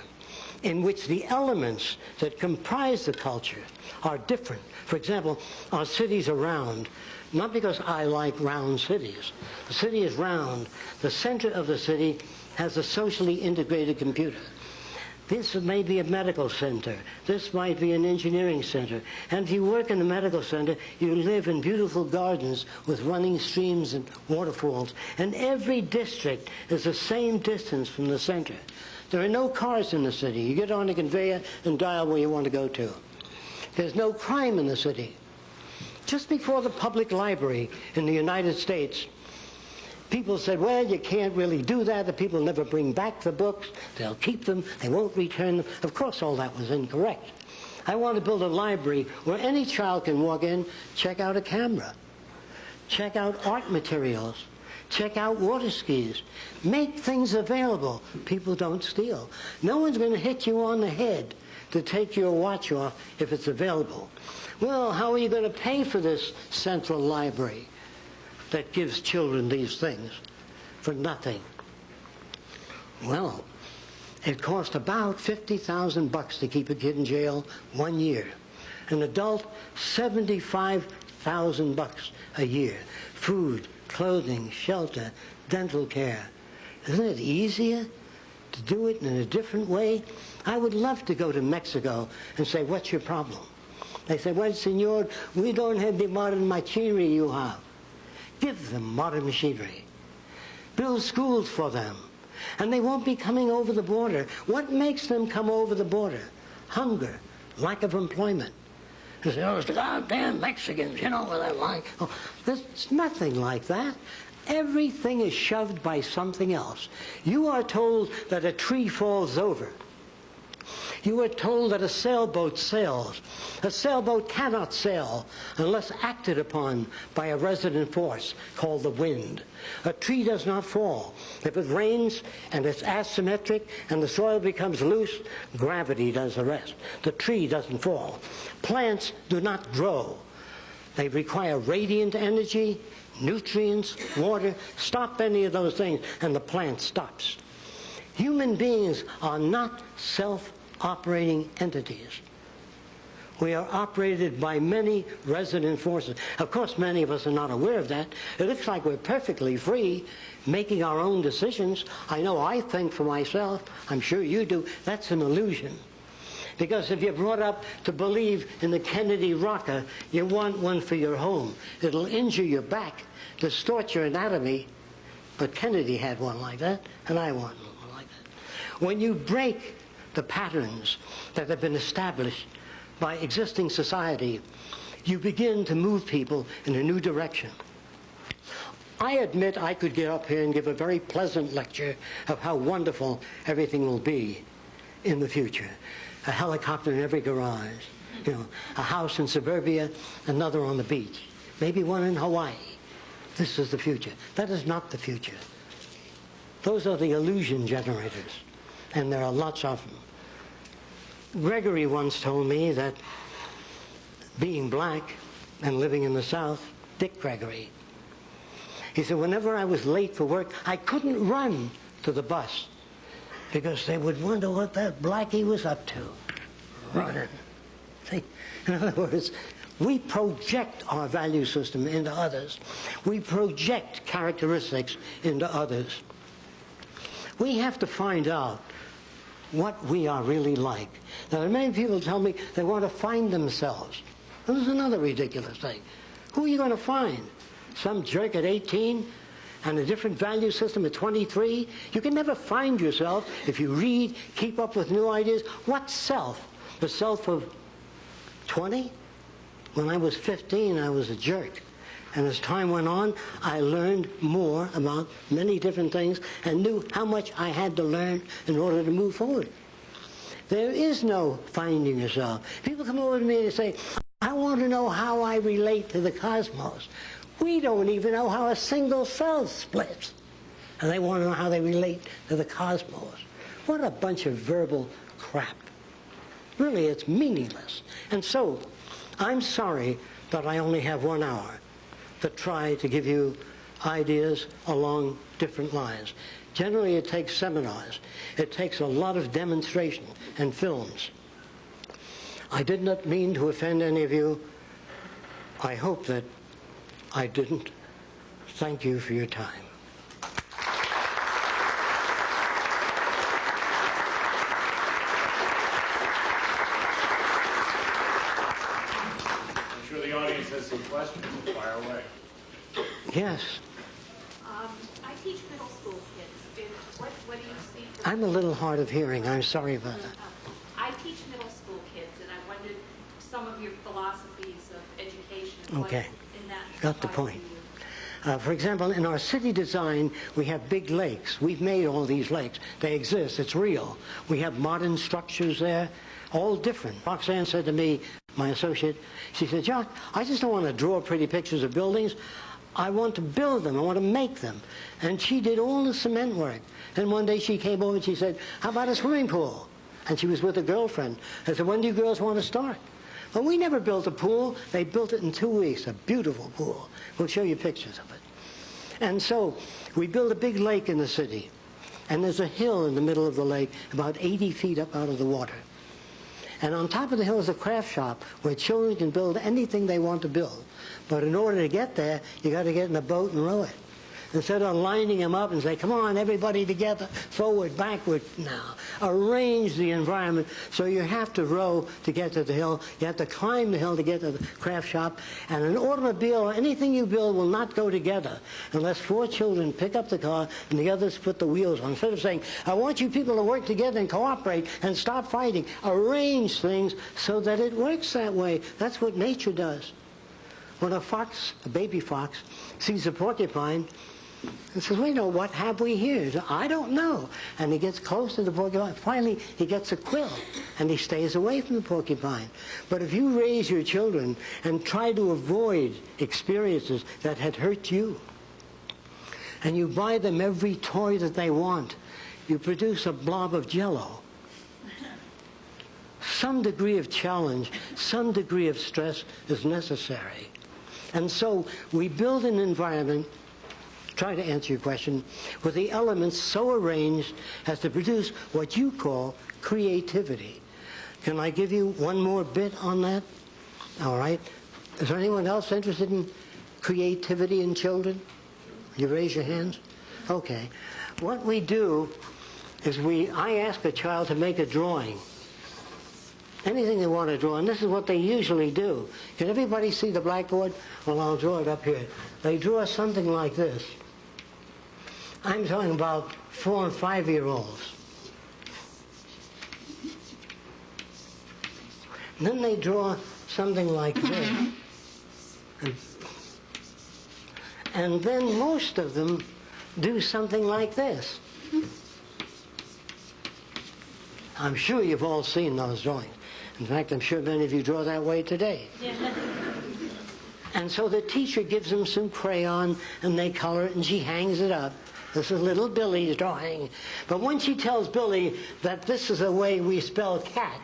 in which the elements that comprise the culture are different. For example, our cities are round, not because I like round cities. The city is round. The center of the city has a socially integrated computer. This may be a medical center. This might be an engineering center. And if you work in the medical center, you live in beautiful gardens with running streams and waterfalls. And every district is the same distance from the center. There are no cars in the city. You get on a conveyor and dial where you want to go to. There's no crime in the city. Just before the public library in the United States, people said, well, you can't really do that. The people never bring back the books. They'll keep them. They won't return them. Of course, all that was incorrect. I want to build a library where any child can walk in, check out a camera, check out art materials, check out water skis, make things available. People don't steal. No one's going to hit you on the head to take your watch off if it's available. Well, how are you going to pay for this central library that gives children these things for nothing? Well, it cost about 50,000 bucks to keep a kid in jail one year. An adult, 75,000 bucks a year. Food, clothing, shelter, dental care. Isn't it easier to do it in a different way? I would love to go to Mexico and say, what's your problem? They say, well, senor, we don't have the modern machinery you have. Give them modern machinery. Build schools for them. And they won't be coming over the border. What makes them come over the border? Hunger, lack of employment. They say, oh, it's the goddamn Mexicans, you know, they're like. Oh, there's nothing like that. Everything is shoved by something else. You are told that a tree falls over. You are told that a sailboat sails. A sailboat cannot sail unless acted upon by a resident force called the wind. A tree does not fall. If it rains and it's asymmetric and the soil becomes loose, gravity does the rest. The tree doesn't fall. Plants do not grow. They require radiant energy, nutrients, water. Stop any of those things and the plant stops. Human beings are not self operating entities. We are operated by many resident forces. Of course, many of us are not aware of that. It looks like we're perfectly free making our own decisions. I know I think for myself. I'm sure you do. That's an illusion. Because if you're brought up to believe in the Kennedy rocker, you want one for your home. It'll injure your back, distort your anatomy. But Kennedy had one like that, and I want one like that. When you break the patterns that have been established by existing society, you begin to move people in a new direction. I admit I could get up here and give a very pleasant lecture of how wonderful everything will be in the future. A helicopter in every garage, you know, a house in suburbia, another on the beach, maybe one in Hawaii. This is the future. That is not the future. Those are the illusion generators, and there are lots of them. Gregory once told me that being black and living in the South, Dick Gregory, he said, whenever I was late for work, I couldn't run to the bus because they would wonder what that blackie was up to. Running. See? In other words, we project our value system into others. We project characteristics into others. We have to find out what we are really like. Now, many people tell me they want to find themselves. This is another ridiculous thing. Who are you going to find? Some jerk at 18 and a different value system at 23? You can never find yourself if you read, keep up with new ideas. What self? The self of 20? When I was 15, I was a jerk. And as time went on, I learned more about many different things and knew how much I had to learn in order to move forward. There is no finding yourself. People come over to me and say, I want to know how I relate to the cosmos. We don't even know how a single cell splits. And they want to know how they relate to the cosmos. What a bunch of verbal crap. Really, it's meaningless. And so, I'm sorry that I only have one hour to try to give you ideas along different lines. Generally, it takes seminars. It takes a lot of demonstration and films. I did not mean to offend any of you. I hope that I didn't. Thank you for your time. I'm sure the audience has some questions. Fire away. Yes, Um, I teach middle school kids, and what, what do you see? for- I'm a little hard of hearing. I'm sorry about that. I teach middle school kids, and I wondered some of your philosophies of education. Okay. in that Got the point. Uh, for example, in our city design, we have big lakes. We've made all these lakes. They exist. It's real. We have modern structures there, all different. Roxanne said to me, my associate, she said, Jacque, I just don't want to draw pretty pictures of buildings. I want to build them. I want to make them. And she did all the cement work. And one day she came over and she said, how about a swimming pool? And she was with a girlfriend. I said, when do you girls want to start? Well, we never built a pool. They built it in two weeks, a beautiful pool. We'll show you pictures of it. And so we built a big lake in the city. And there's a hill in the middle of the lake, about 80 feet up out of the water. And on top of the hill is a craft shop where children can build anything they want to build. But in order to get there, you got to get in a boat and row it. Instead of lining them up and say, come on, everybody together, forward, backward now. Arrange the environment so you have to row to get to the hill. You have to climb the hill to get to the craft shop. And an automobile or anything you build will not go together unless four children pick up the car and the others put the wheels on. Instead of saying, I want you people to work together and cooperate and stop fighting, arrange things so that it works that way. That's what nature does. When a fox, a baby fox, sees a porcupine, and says, wait, no, what have we here? Says, I don't know. And he gets close to the porcupine. Finally, he gets a quill, and he stays away from the porcupine. But if you raise your children and try to avoid experiences that had hurt you, and you buy them every toy that they want, you produce a blob of jello. Some degree of challenge, some degree of stress is necessary. And so we build an environment try to answer your question, with the elements so arranged as to produce what you call creativity. Can I give you one more bit on that? All right. Is there anyone else interested in creativity in children? You raise your hands? Okay. What we do is we, I ask a child to make a drawing. Anything they want to draw, and this is what they usually do. Can everybody see the blackboard? Well, I'll draw it up here. They draw something like this. I'm talking about four and five year olds. Then they draw something like this. And, and then most of them do something like this. I'm sure you've all seen those drawings. In fact, I'm sure many of you draw that way today. And so the teacher gives them some crayon and they color it and she hangs it up. This is little Billy's drawing. But when she tells Billy that this is the way we spell cat,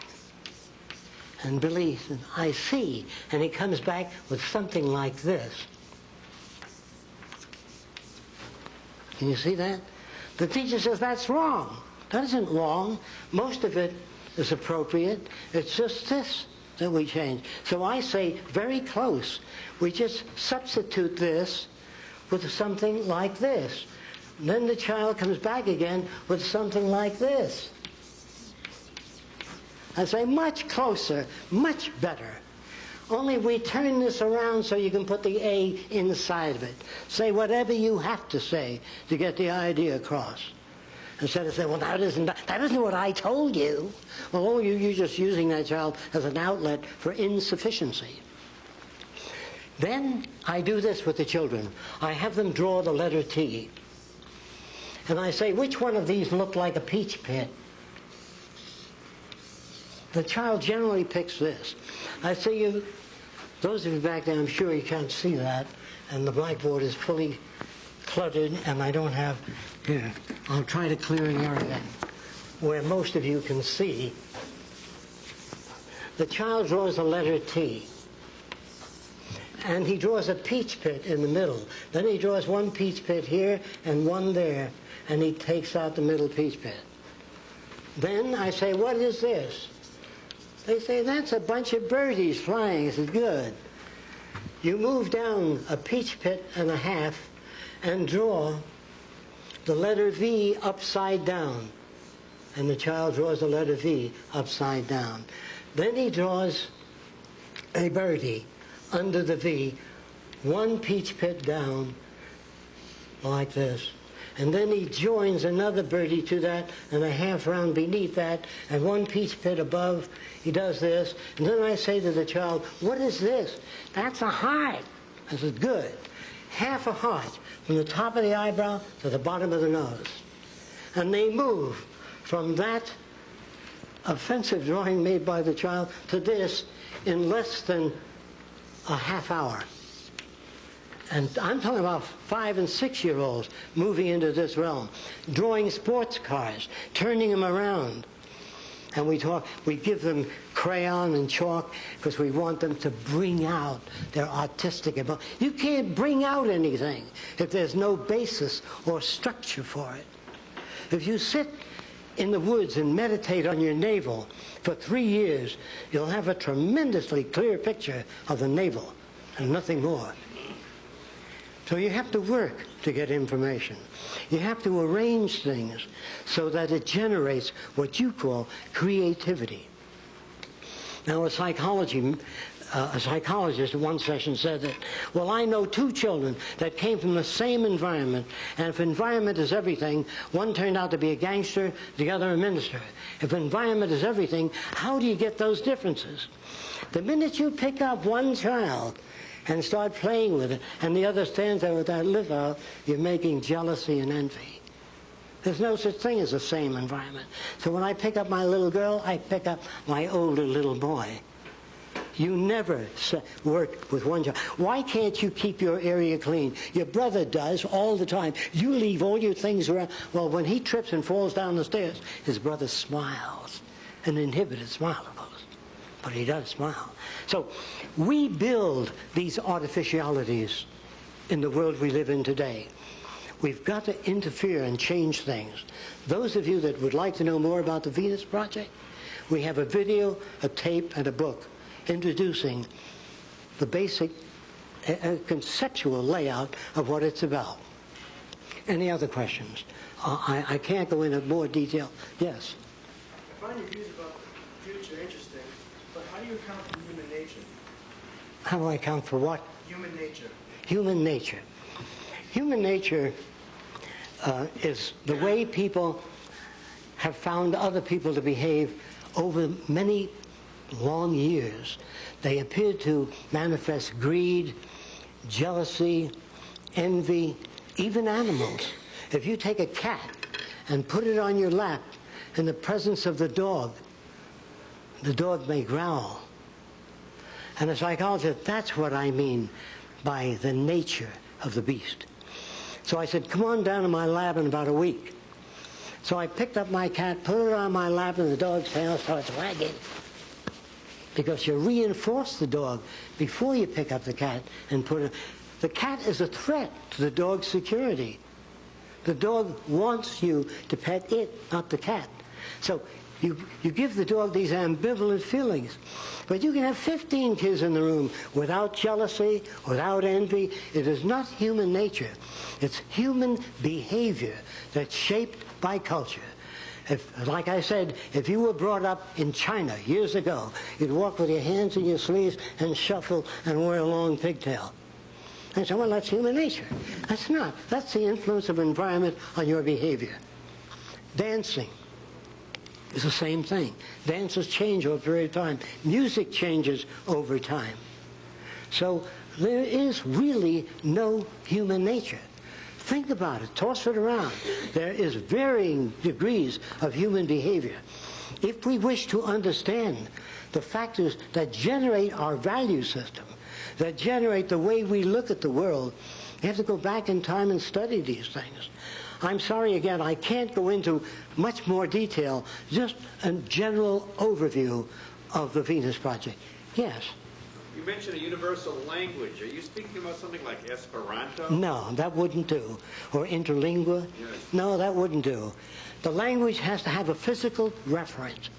and Billy says, I see, and he comes back with something like this. Can you see that? The teacher says, that's wrong. That isn't wrong. Most of it is appropriate. It's just this that we change. So I say very close. We just substitute this with something like this. Then the child comes back again with something like this. I say, much closer, much better. Only we turn this around so you can put the A inside of it. Say whatever you have to say to get the idea across. Instead of saying, well, that isn't, that isn't what I told you. Well, oh, you, you're just using that child as an outlet for insufficiency. Then I do this with the children. I have them draw the letter T. And I say, which one of these look like a peach pit? The child generally picks this. I say, you, those of you back there, I'm sure you can't see that, and the blackboard is fully cluttered, and I don't have, here, I'll try to clear an area where most of you can see. The child draws the letter T and he draws a peach pit in the middle. Then he draws one peach pit here and one there, and he takes out the middle peach pit. Then I say, what is this? They say, that's a bunch of birdies flying. I said, good. You move down a peach pit and a half and draw the letter V upside down. And the child draws the letter V upside down. Then he draws a birdie under the V, one peach pit down, like this. And then he joins another birdie to that and a half round beneath that and one peach pit above. He does this. And then I say to the child, what is this? That's a heart. I said, good. Half a heart from the top of the eyebrow to the bottom of the nose. And they move from that offensive drawing made by the child to this in less than a half hour. And I'm talking about five and six year olds moving into this realm, drawing sports cars, turning them around. And we talk, we give them crayon and chalk because we want them to bring out their artistic ability. You can't bring out anything if there's no basis or structure for it. If you sit in the woods and meditate on your navel for three years, you'll have a tremendously clear picture of the navel and nothing more. So you have to work to get information. You have to arrange things so that it generates what you call creativity. Now, a psychology uh, a psychologist in one session said that, well, I know two children that came from the same environment, and if environment is everything, one turned out to be a gangster, the other a minister. If environment is everything, how do you get those differences? The minute you pick up one child and start playing with it, and the other stands there with that lip out, you're making jealousy and envy. There's no such thing as the same environment. So when I pick up my little girl, I pick up my older little boy. You never work with one job. Why can't you keep your area clean? Your brother does all the time. You leave all your things around. Well, when he trips and falls down the stairs, his brother smiles. An inhibited smile, of course. But he does smile. So we build these artificialities in the world we live in today. We've got to interfere and change things. Those of you that would like to know more about the Venus Project, we have a video, a tape, and a book introducing the basic uh, conceptual layout of what it's about. Any other questions? Uh, I, I can't go into more detail. Yes? I find your views about the future interesting, but how do you account? How do I account for what? Human nature. Human nature. Human nature uh, is the way people have found other people to behave over many long years, they appear to manifest greed, jealousy, envy, even animals. If you take a cat and put it on your lap in the presence of the dog, the dog may growl. And a psychologist, that's what I mean by the nature of the beast. So I said, come on down to my lab in about a week. So I picked up my cat, put it on my lap, and the dog's tail starts wagging because you reinforce the dog before you pick up the cat and put it. The cat is a threat to the dog's security. The dog wants you to pet it, not the cat. So You, you give the dog these ambivalent feelings. But you can have 15 kids in the room without jealousy, without envy. It is not human nature. It's human behavior that's shaped by culture. If, like I said, if you were brought up in China years ago, you'd walk with your hands in your sleeves and shuffle and wear a long pigtail. I said, well, that's human nature. That's not. That's the influence of environment on your behavior. Dancing is the same thing. Dances change over a period of time. Music changes over time. So there is really no human nature. Think about it. Toss it around. There is varying degrees of human behavior. If we wish to understand the factors that generate our value system, that generate the way we look at the world, you have to go back in time and study these things. I'm sorry again, I can't go into much more detail, just a general overview of the Venus Project. Yes. You mentioned a universal language. Are you speaking about something like Esperanto? No, that wouldn't do. Or interlingua? Yes. No, that wouldn't do. The language has to have a physical reference.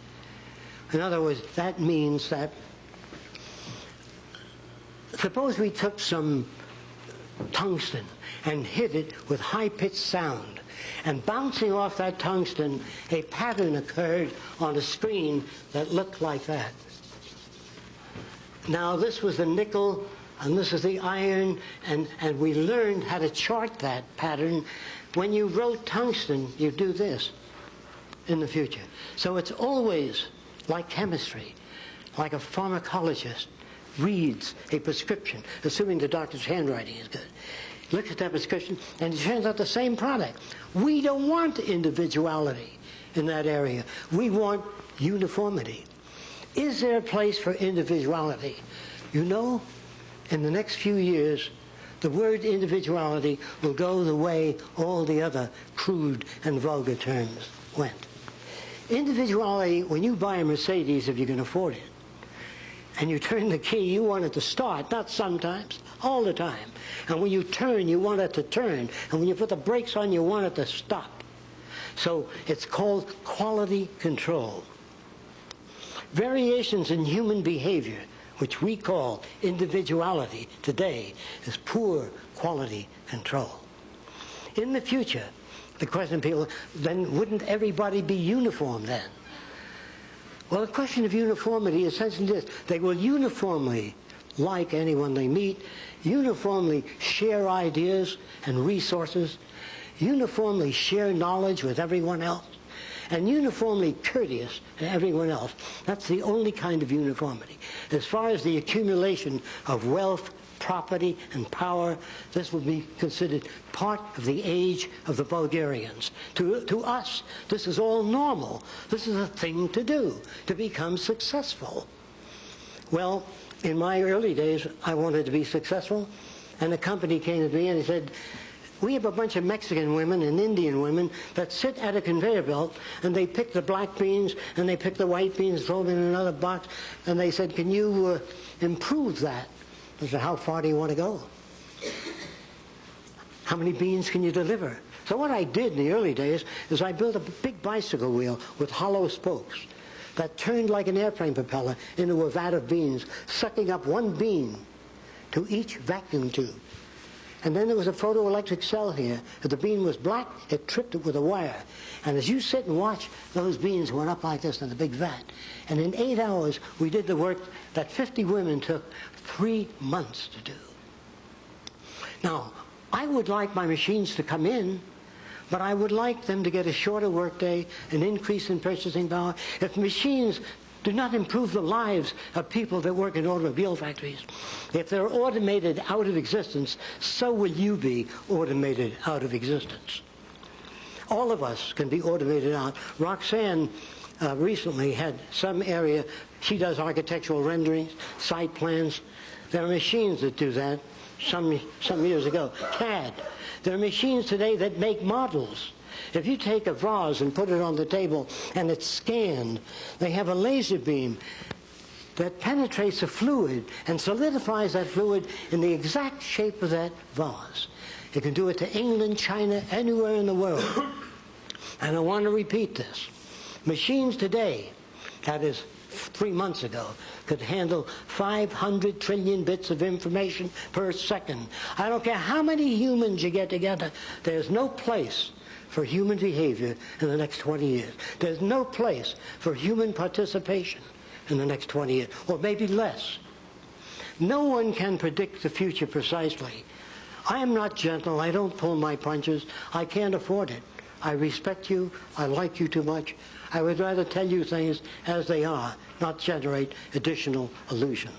In other words, that means that suppose we took some tungsten and hit it with high-pitched sound. And bouncing off that tungsten, a pattern occurred on a screen that looked like that. Now, this was the nickel, and this is the iron, and, and we learned how to chart that pattern. When you wrote tungsten, you do this in the future. So it's always like chemistry, like a pharmacologist reads a prescription, assuming the doctor's handwriting is good. Looks at that prescription, and it turns out the same product. We don't want individuality in that area. We want uniformity. Is there a place for individuality? You know, in the next few years, the word individuality will go the way all the other crude and vulgar terms went. Individuality, when you buy a Mercedes, if you can afford it, and you turn the key, you want it to start, not sometimes, all the time. And when you turn, you want it to turn. And when you put the brakes on, you want it to stop. So it's called quality control. Variations in human behavior, which we call individuality today, is poor quality control. In the future, the question people, then wouldn't everybody be uniform then? Well, the question of uniformity is essentially this. They will uniformly like anyone they meet, uniformly share ideas and resources, uniformly share knowledge with everyone else, and uniformly courteous to everyone else. That's the only kind of uniformity. As far as the accumulation of wealth, property, and power, this would be considered part of the age of the barbarians. To, to us, this is all normal. This is a thing to do, to become successful. Well, in my early days, I wanted to be successful, and a company came to me and he said, we have a bunch of Mexican women and Indian women that sit at a conveyor belt and they pick the black beans and they pick the white beans, throw them in another box, and they said, can you uh, improve that? I said, how far do you want to go? How many beans can you deliver? So what I did in the early days is I built a big bicycle wheel with hollow spokes that turned like an airplane propeller into a vat of beans, sucking up one bean to each vacuum tube. And then there was a photoelectric cell here. If the bean was black, it tripped it with a wire. And as you sit and watch, those beans went up like this in the big vat. And in eight hours, we did the work that 50 women took three months to do. Now, I would like my machines to come in, but I would like them to get a shorter workday, an increase in purchasing power. If machines do not improve the lives of people that work in automobile factories, if they're automated out of existence, so will you be automated out of existence. All of us can be automated out. Roxanne uh, recently had some area, she does architectural renderings, site plans. There are machines that do that some, some years ago. CAD. There are machines today that make models. If you take a vase and put it on the table and it's scanned, they have a laser beam that penetrates a fluid and solidifies that fluid in the exact shape of that vase. It can do it to England, China, anywhere in the world. And I want to repeat this. Machines today, that is three months ago, could handle 500 trillion bits of information per second. I don't care how many humans you get together, there's no place for human behavior in the next 20 years. There's no place for human participation in the next 20 years, or maybe less. No one can predict the future precisely. I am not gentle. I don't pull my punches. I can't afford it. I respect you. I like you too much. I would rather tell you things as they are, not generate additional illusions.